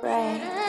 Right.